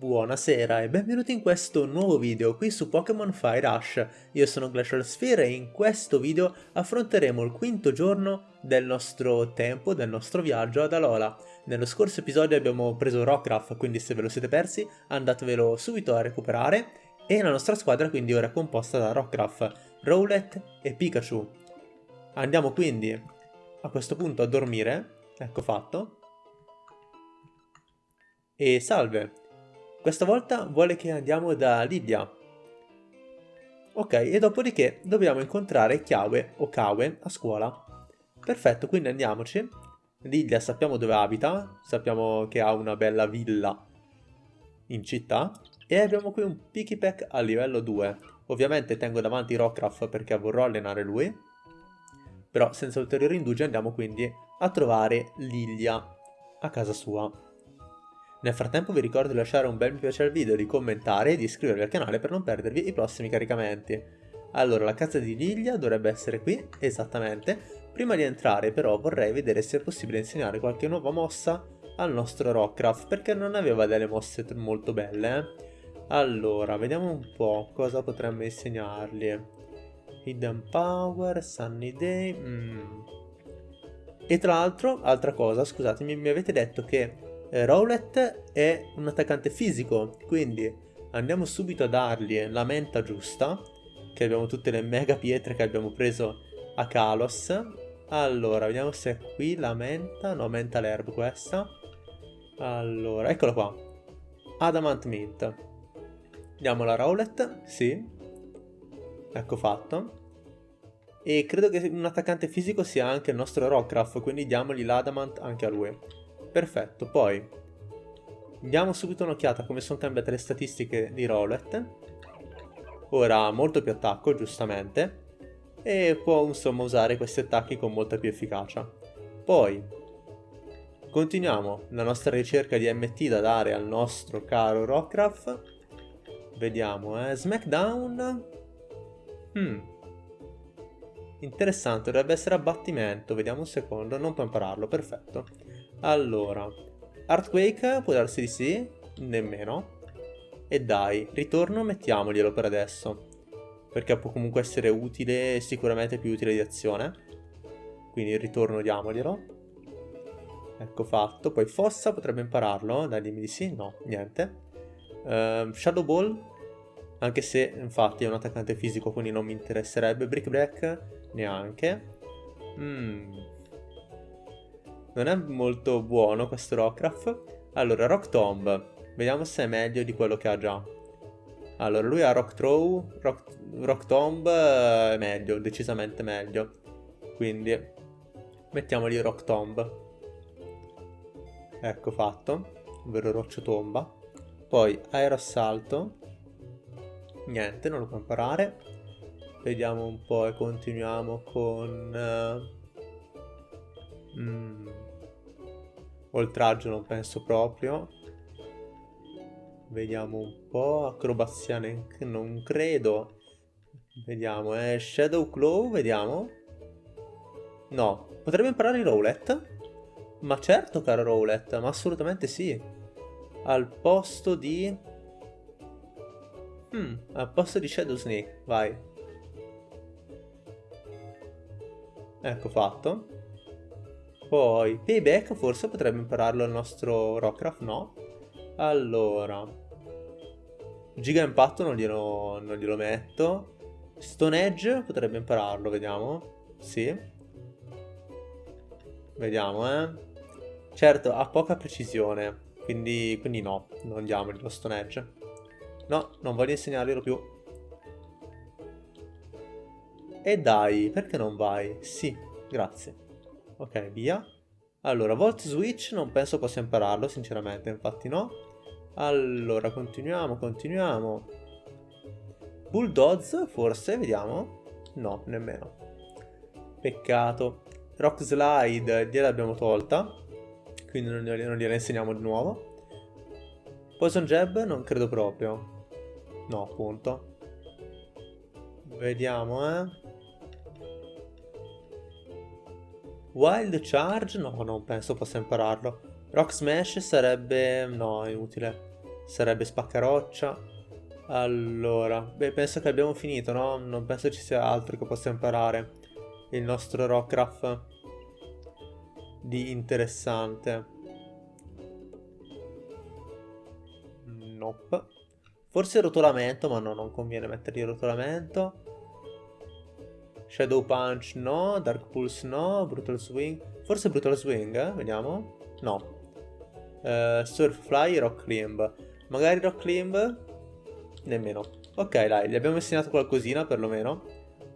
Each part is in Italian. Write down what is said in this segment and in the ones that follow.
Buonasera e benvenuti in questo nuovo video qui su Pokémon Fire Rush. Io sono Glacial Sphere e in questo video affronteremo il quinto giorno del nostro tempo, del nostro viaggio ad Alola. Nello scorso episodio abbiamo preso Rockruff, quindi se ve lo siete persi andatevelo subito a recuperare. E la nostra squadra quindi ora è composta da Rockruff, Rowlet e Pikachu. Andiamo quindi a questo punto a dormire, ecco fatto. E salve! Questa volta vuole che andiamo da Lidia. Ok, e dopodiché dobbiamo incontrare Chiawe o Kawe a scuola. Perfetto, quindi andiamoci. Lidia sappiamo dove abita, sappiamo che ha una bella villa in città. E abbiamo qui un Pikipek a livello 2. Ovviamente tengo davanti Rockruff perché vorrò allenare lui. Però senza ulteriori indugi andiamo quindi a trovare Lilia a casa sua. Nel frattempo vi ricordo di lasciare un bel mi piace al video, di commentare e di iscrivervi al canale per non perdervi i prossimi caricamenti. Allora, la casa di Lilia dovrebbe essere qui, esattamente. Prima di entrare però vorrei vedere se è possibile insegnare qualche nuova mossa al nostro Rockcraft, perché non aveva delle mosse molto belle. Eh? Allora, vediamo un po' cosa potremmo insegnargli. Hidden Power, Sunny Day... Mm. E tra l'altro, altra cosa, scusatemi, mi avete detto che eh, Rowlet è un attaccante fisico, quindi andiamo subito a dargli la menta giusta, che abbiamo tutte le mega pietre che abbiamo preso a Kalos. Allora, vediamo se è qui la menta, no, menta l'herb questa. Allora, eccola qua. Adamant Mint. Diamo la Rowlet, sì. Ecco fatto. E credo che un attaccante fisico sia anche il nostro Rockruff, quindi diamogli l'Adamant anche a lui. Perfetto, poi diamo subito un'occhiata a come sono cambiate le statistiche di Rowlet. Ora ha molto più attacco, giustamente, e può insomma usare questi attacchi con molta più efficacia. Poi continuiamo la nostra ricerca di MT da dare al nostro caro Rockruff. Vediamo, eh, Smackdown... Hmm. Interessante, dovrebbe essere abbattimento, vediamo un secondo, non può impararlo, perfetto. Allora, Earthquake può darsi di sì, nemmeno. E dai, ritorno mettiamoglielo per adesso. Perché può comunque essere utile, sicuramente più utile di azione. Quindi il ritorno diamoglielo. Ecco fatto. Poi Fossa potrebbe impararlo. Dai, dimmi di sì. No, niente. Uh, Shadow Ball. Anche se, infatti, è un attaccante fisico, quindi non mi interesserebbe. Brick Break, neanche. Mmm non è molto buono questo Rockruff. Allora, Rock Tomb. Vediamo se è meglio di quello che ha già. Allora, lui ha Rock Throw, Rock, rock Tomb è meglio, decisamente meglio. Quindi, mettiamogli Rock Tomb. Ecco fatto, ovvero Roccio Tomba. Poi Aerossalto. Niente, non lo può imparare. Vediamo un po' e continuiamo con... Uh, mm, Oltraggio non penso proprio. Vediamo un po'. Acrobazia non credo. Vediamo, eh. Shadow Claw, vediamo. No. Potrebbe imparare il Rowlet? Ma certo, caro Rowlet, ma assolutamente sì. Al posto di... Hmm, al posto di Shadow Snake, vai. Ecco fatto. Poi, Payback forse potrebbe impararlo il nostro Rockcraft, no? Allora, Giga Impatto non glielo, non glielo metto. Stone Edge potrebbe impararlo, vediamo. Sì. Vediamo, eh. Certo, ha poca precisione, quindi, quindi no, non diamogli lo Stone Edge. No, non voglio insegnarglielo più. E dai, perché non vai? Sì, grazie. Ok, via. Allora, Volt Switch non penso possa impararlo, sinceramente, infatti no. Allora, continuiamo, continuiamo. Bulldoze, forse, vediamo. No, nemmeno. Peccato. Rock Slide gliel'abbiamo tolta, quindi non non gliela insegniamo di nuovo. Poison Jab non credo proprio. No, appunto. Vediamo, eh. Wild Charge? No, non penso possa impararlo. Rock Smash sarebbe... no, è inutile. Sarebbe spaccaroccia. Allora, beh, penso che abbiamo finito, no? Non penso ci sia altro che possa imparare il nostro Rockcraft di interessante. Nope. Forse rotolamento, ma no, non conviene mettergli rotolamento. Shadow Punch no, Dark Pulse no, Brutal Swing. Forse Brutal Swing, eh? Vediamo. No. Uh, Surf Fly, Rock Climb. Magari Rock Climb? Nemmeno. Ok, dai, gli abbiamo insegnato qualcosina perlomeno.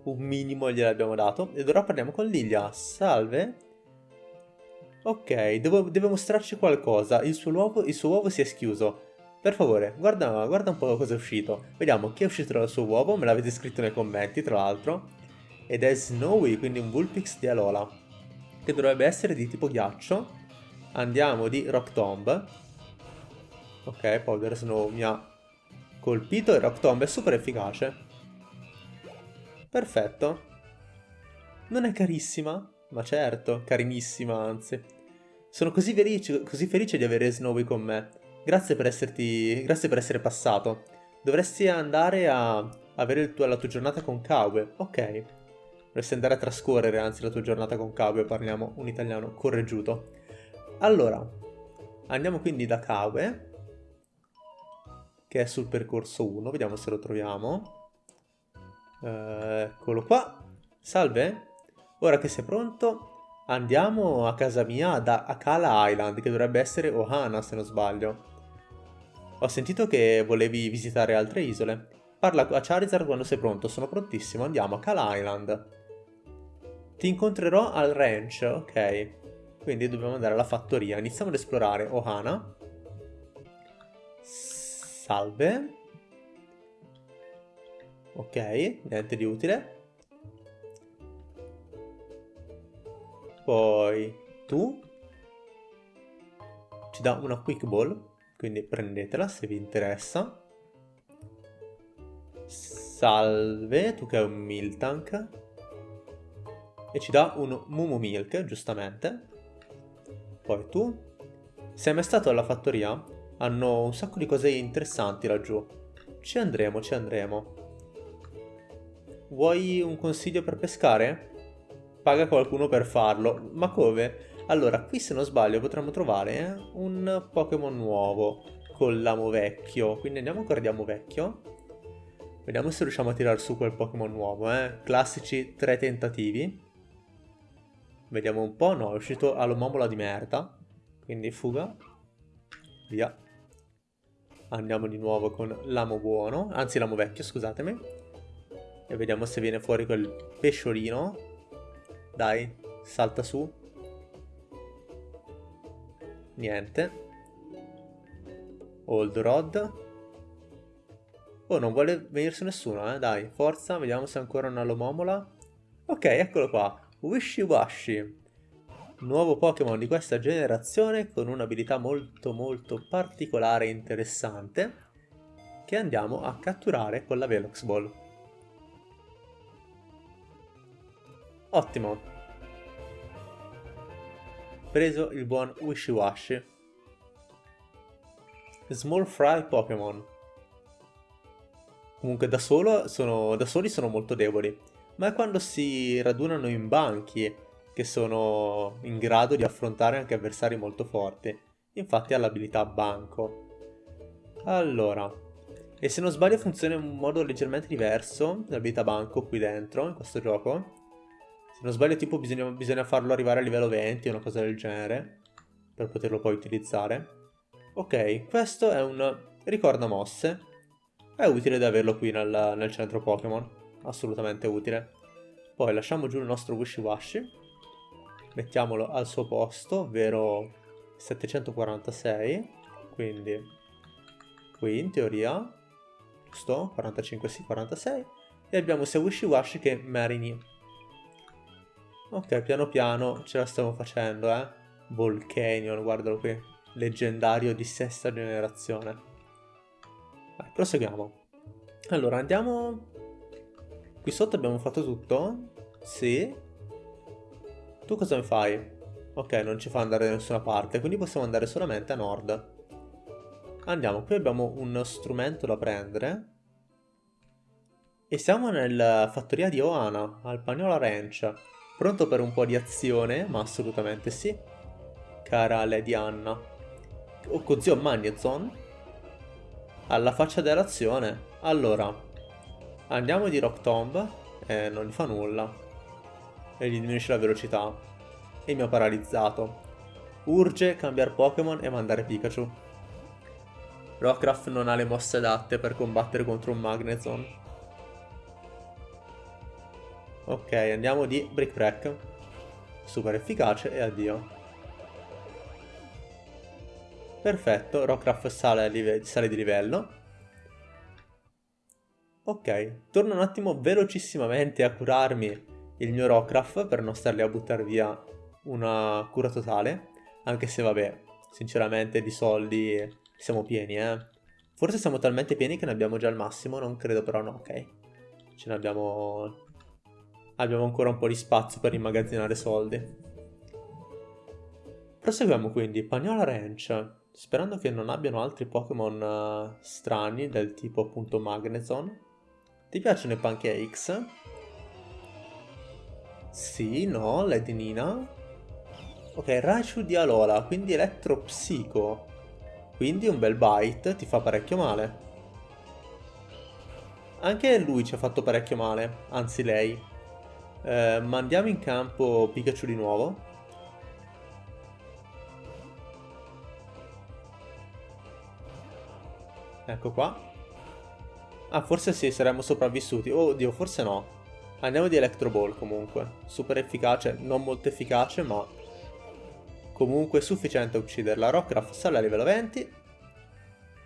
Un minimo gliel'abbiamo dato. Ed ora parliamo con Lilia. Salve. Ok, devo, deve mostrarci qualcosa. Il suo, uovo, il suo uovo si è schiuso. Per favore, guarda, guarda un po' cosa è uscito. Vediamo chi è uscito dal suo uovo, me l'avete scritto nei commenti, tra l'altro. Ed è Snowy, quindi un Vulpix di Alola. Che dovrebbe essere di tipo ghiaccio. Andiamo di Rock Tomb. Ok, Powder Snow mi ha colpito e Rock Tomb è super efficace. Perfetto. Non è carissima? Ma certo, carinissima anzi. Sono così felice, così felice di avere Snowy con me. Grazie per, esserti, grazie per essere passato. Dovresti andare a avere tuo, la tua giornata con Kawe. Ok. Dovresti andare a trascorrere anzi la tua giornata con Kawe, parliamo un italiano correggiuto. Allora, andiamo quindi da Kawe, che è sul percorso 1, vediamo se lo troviamo. Eh, eccolo qua. Salve. Ora che sei pronto, andiamo a casa mia da Akala Island, che dovrebbe essere Ohana se non sbaglio. Ho sentito che volevi visitare altre isole. Parla a Charizard quando sei pronto, sono prontissimo, andiamo a Kala Island. Ti incontrerò al ranch, ok. Quindi dobbiamo andare alla fattoria. Iniziamo ad esplorare Ohana. Salve. Ok, niente di utile. Poi tu ci dà una quick ball quindi prendetela se vi interessa. Salve, tu che hai un Miltank. E ci dà un Mumu Milk, giustamente. Poi tu. Sei mai stato alla fattoria? Hanno un sacco di cose interessanti laggiù. Ci andremo, ci andremo. Vuoi un consiglio per pescare? Paga qualcuno per farlo. Ma come? Allora, qui se non sbaglio potremmo trovare eh, un Pokémon nuovo con l'amo vecchio. Quindi andiamo ancora di amo vecchio. Vediamo se riusciamo a tirare su quel Pokémon nuovo, eh. Classici tre tentativi. Vediamo un po'. No, è uscito all'omomola di merda. Quindi fuga. Via. Andiamo di nuovo con l'amo buono. Anzi, l'amo vecchio, scusatemi. E vediamo se viene fuori quel pesciolino. Dai, salta su. Niente. Old Rod. Oh, non vuole venirsi nessuno, eh? Dai, forza, vediamo se ancora una Lomomola. Ok, eccolo qua. Wishy Washy. Nuovo Pokémon di questa generazione con un'abilità molto molto particolare e interessante che andiamo a catturare con la Velox Ball. Ottimo preso il buon Wishiwashi. Small Fry Pokémon. Comunque da, solo sono, da soli sono molto deboli, ma è quando si radunano in banchi che sono in grado di affrontare anche avversari molto forti. Infatti ha l'abilità banco. Allora, e se non sbaglio funziona in un modo leggermente diverso l'abilità banco qui dentro, in questo gioco. Se non sbaglio tipo bisogna, bisogna farlo arrivare a livello 20 o una cosa del genere. Per poterlo poi utilizzare. Ok, questo è un ricorda mosse. È utile da averlo qui nel, nel centro Pokémon. Assolutamente utile. Poi lasciamo giù il nostro Wishy Washy. Mettiamolo al suo posto, ovvero 746. Quindi qui in teoria, giusto? 45 sì, 46. E abbiamo sia Wishy Washy che Marini. Ok, piano piano ce la stiamo facendo, eh. Volcanion, guardalo qui. Leggendario di sesta generazione. Vai, proseguiamo. Allora, andiamo... Qui sotto abbiamo fatto tutto? Sì. Tu cosa mi fai? Ok, non ci fa andare da nessuna parte, quindi possiamo andare solamente a nord. Andiamo, qui abbiamo uno strumento da prendere. E siamo nella fattoria di Oana, al Pagnola Ranch. Pronto per un po' di azione? Ma assolutamente sì. Cara Lady Anna. Oh, con zio Magnezon? Alla faccia dell'azione. Allora, andiamo di Rock Tomb. E non gli fa nulla. E gli diminuisce la velocità. E mi ha paralizzato. Urge cambiare Pokémon e mandare Pikachu. Rockruff non ha le mosse adatte per combattere contro un Magnezone. Ok, andiamo di Brick Break. Super efficace e addio. Perfetto, Rockruff sale, sale di livello. Ok, torno un attimo velocissimamente a curarmi il mio Rockruff per non starli a buttare via una cura totale. Anche se vabbè, sinceramente di soldi siamo pieni, eh. Forse siamo talmente pieni che ne abbiamo già il massimo, non credo però no, ok. Ce ne abbiamo... Abbiamo ancora un po' di spazio per immagazzinare soldi. Proseguiamo quindi, Pagnola Ranch. Sperando che non abbiano altri Pokémon uh, strani del tipo appunto Magnezone. Ti piacciono i pancakes? Sì, no, Lady. Ok, Raichu di Alola, quindi elettropsico. Quindi un bel bite ti fa parecchio male. Anche lui ci ha fatto parecchio male, anzi lei. Eh, mandiamo in campo Pikachu di nuovo. Ecco qua. Ah, forse sì, saremmo sopravvissuti. Oddio, forse no. Andiamo di Electro Ball comunque. Super efficace, non molto efficace, ma Comunque sufficiente a ucciderla. Rockruff sale a livello 20.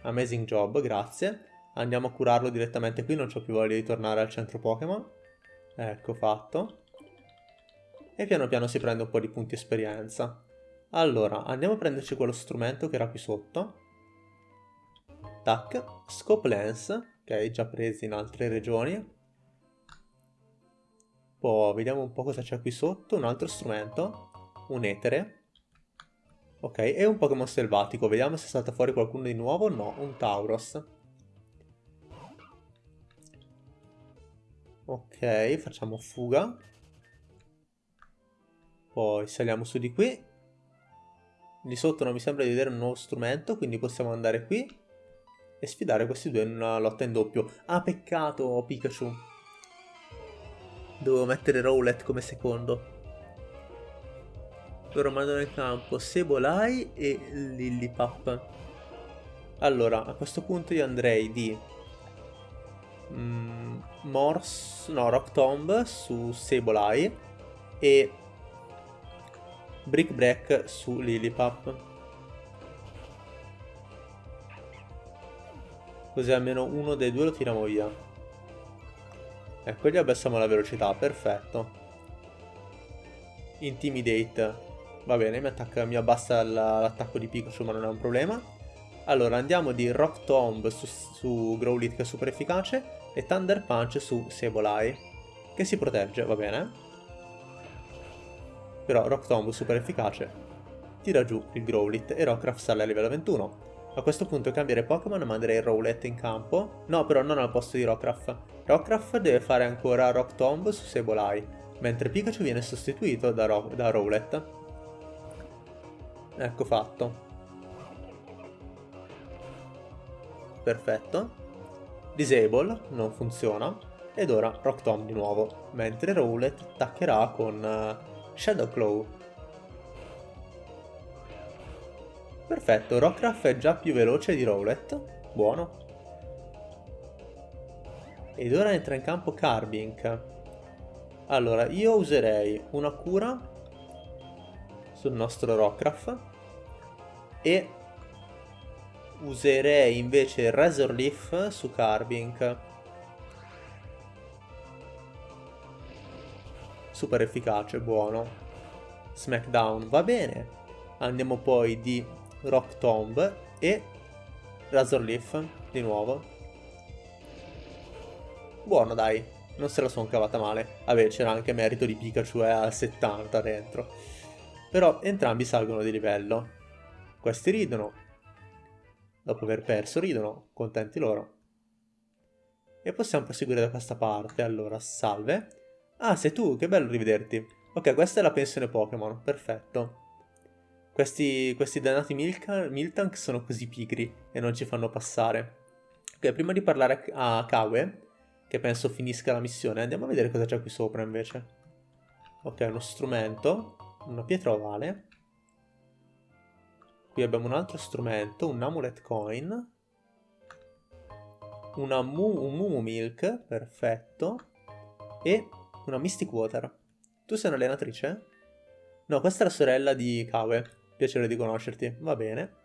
Amazing job, grazie. Andiamo a curarlo direttamente qui, non ho più voglia di tornare al centro Pokémon. Ecco fatto. E piano piano si prende un po' di punti esperienza. Allora, andiamo a prenderci quello strumento che era qui sotto. Tac. Scope Lens, ok, già presi in altre regioni. Poi vediamo un po' cosa c'è qui sotto. Un altro strumento. Un etere. Ok, è un Pokémon selvatico. Vediamo se salta fuori qualcuno di nuovo. No, un Tauros. Ok, facciamo fuga. Poi saliamo su di qui. Di sotto non mi sembra di vedere un nuovo strumento, quindi possiamo andare qui e sfidare questi due in una lotta in doppio. Ah, peccato, Pikachu. Dovevo mettere Rowlet come secondo loro mandano in campo Sebolai e Lillipap. Allora, a questo punto io andrei di mm, Morse, no, Rock Tomb su Sebolai e Brick Break su Lillipap. Così almeno uno dei due lo tiriamo via. Ecco, gli abbassiamo la velocità, perfetto. Intimidate Va bene, mi, attacca, mi abbassa l'attacco di Pikachu ma non è un problema. Allora, andiamo di Rock Tomb su, su Growlithe che è super efficace e Thunder Punch su Sableye che si protegge, va bene. Però Rock Tomb super efficace tira giù il Growlithe e Rockruff sale a livello 21. A questo punto cambiare Pokémon e manderei Rowlet in campo. No, però non al posto di Rockruff. Rockruff deve fare ancora Rock Tomb su Sableye, mentre Pikachu viene sostituito da, Ro da Rowlet. Ecco fatto. Perfetto. Disable, non funziona. Ed ora Rock Tomb di nuovo, mentre Rowlet attaccherà con uh, Shadow Claw. Perfetto, Rockruff è già più veloce di Rowlet. Buono. Ed ora entra in campo Carbink. Allora, io userei una cura sul nostro Rockruff e userei invece Razor Leaf su Carbink super efficace, buono Smackdown va bene andiamo poi di Rock Tomb e Razor Leaf di nuovo buono dai non se la sono cavata male vabbè c'era anche merito di Pikachu eh, al 70 dentro però entrambi salgono di livello. Questi ridono. dopo aver perso, ridono, contenti loro. E possiamo proseguire da questa parte, allora, salve. Ah, sei tu, che bello rivederti. Ok, questa è la pensione Pokémon, perfetto. Questi, questi dannati Miltank sono così pigri e non ci fanno passare. Ok, prima di parlare a Kawe, che penso finisca la missione, andiamo a vedere cosa c'è qui sopra invece. Ok, uno strumento, una pietra ovale. Qui abbiamo un altro strumento, un amulet coin. Una mu un Mumu Milk, perfetto. E una Mystic Water. Tu sei un'allenatrice? No, questa è la sorella di Kawe. Piacere di conoscerti. Va bene.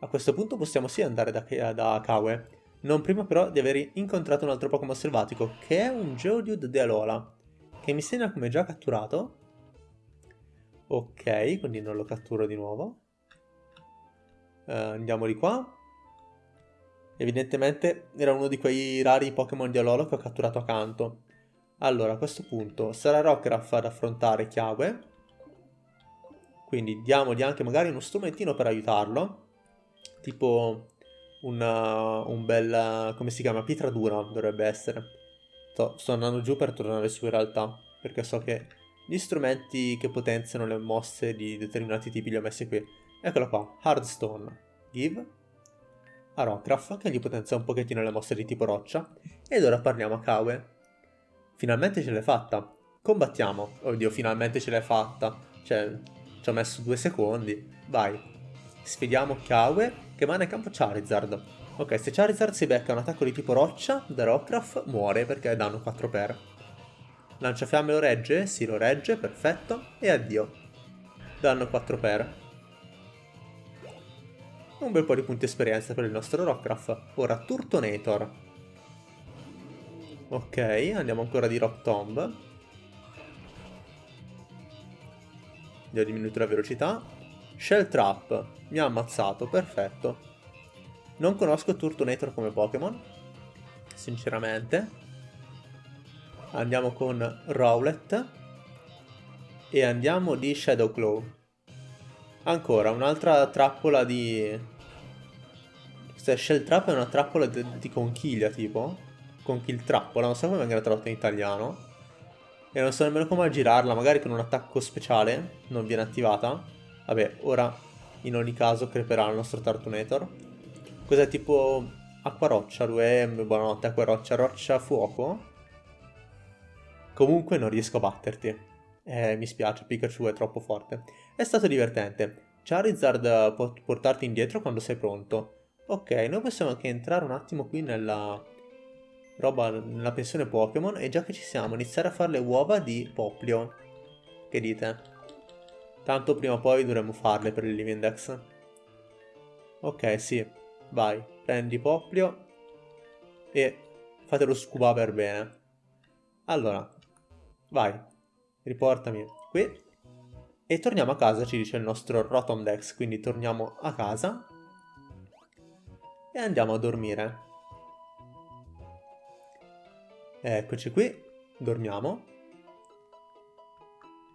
A questo punto possiamo sì andare da, da Kawe. Non prima però di aver incontrato un altro Pokémon selvatico, che è un Geodude de Alola che mi segna come già catturato. Ok, quindi non lo catturo di nuovo. Uh, andiamo di qua. Evidentemente era uno di quei rari Pokémon di Alola che ho catturato accanto. Allora, a questo punto sarà Rockruff ad affrontare Chiague. Quindi diamogli anche magari uno strumentino per aiutarlo. Tipo una, un bel... come si chiama? Pietra dura dovrebbe essere Sto, sto andando giù per tornare su in realtà, perché so che gli strumenti che potenziano le mosse di determinati tipi li ho messi qui. Eccolo qua, Hardstone, Give, a Rockruff, che gli potenzia un pochettino le mosse di tipo roccia, ed ora parliamo a Kawe. Finalmente ce l'hai fatta, combattiamo. Oddio, finalmente ce l'hai fatta, cioè, ci ho messo due secondi, vai. Sfidiamo Kawe, che va nel campo Charizard. Ok, se Charizard si becca un attacco di tipo roccia da Rockruff, muore perché danno 4 per. Lanciafiamme lo regge? Sì, lo regge, perfetto. E addio. Danno 4 per. Un bel po' di punti esperienza per il nostro Rockruff. Ora Turtonator. Ok, andiamo ancora di Rock Tomb. Gli ho diminuito la velocità. Shell Trap. Mi ha ammazzato, perfetto. Non conosco Turtonator come Pokémon, sinceramente. Andiamo con Rowlet e andiamo di Shadowclaw. Ancora, un'altra trappola di... Questa Shell Trap è una trappola di, di conchiglia, tipo. Conchill trappola, non so come venga tradotta in italiano. E non so nemmeno come girarla, magari con un attacco speciale non viene attivata. Vabbè, ora in ogni caso creperà il nostro Turtonator. Cos'è tipo acqua roccia, Rue, buonanotte, acqua roccia, roccia, fuoco? Comunque non riesco a batterti. Eh, mi spiace, Pikachu è troppo forte. È stato divertente. Charizard può portarti indietro quando sei pronto. Ok, noi possiamo anche entrare un attimo qui nella roba, nella pensione Pokémon e già che ci siamo, iniziare a fare le uova di Poplio. Che dite? Tanto prima o poi dovremmo farle per il Livindex. Ok, sì. Vai, prendi Poplio e fatelo scuba per bene. Allora, vai, riportami qui. E torniamo a casa, ci dice il nostro Rotom Dex, quindi torniamo a casa. E andiamo a dormire. Eccoci qui, dormiamo.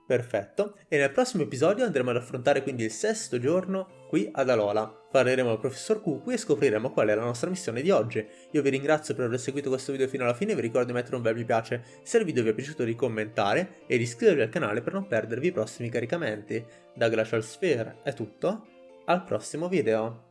Perfetto, e nel prossimo episodio andremo ad affrontare quindi il sesto giorno qui ad Alola. Parleremo al professor Cucu e scopriremo qual è la nostra missione di oggi. Io vi ringrazio per aver seguito questo video fino alla fine, vi ricordo di mettere un bel mi piace se il video vi è piaciuto di commentare e di iscrivervi al canale per non perdervi i prossimi caricamenti. Da Glacial Sphere è tutto, al prossimo video!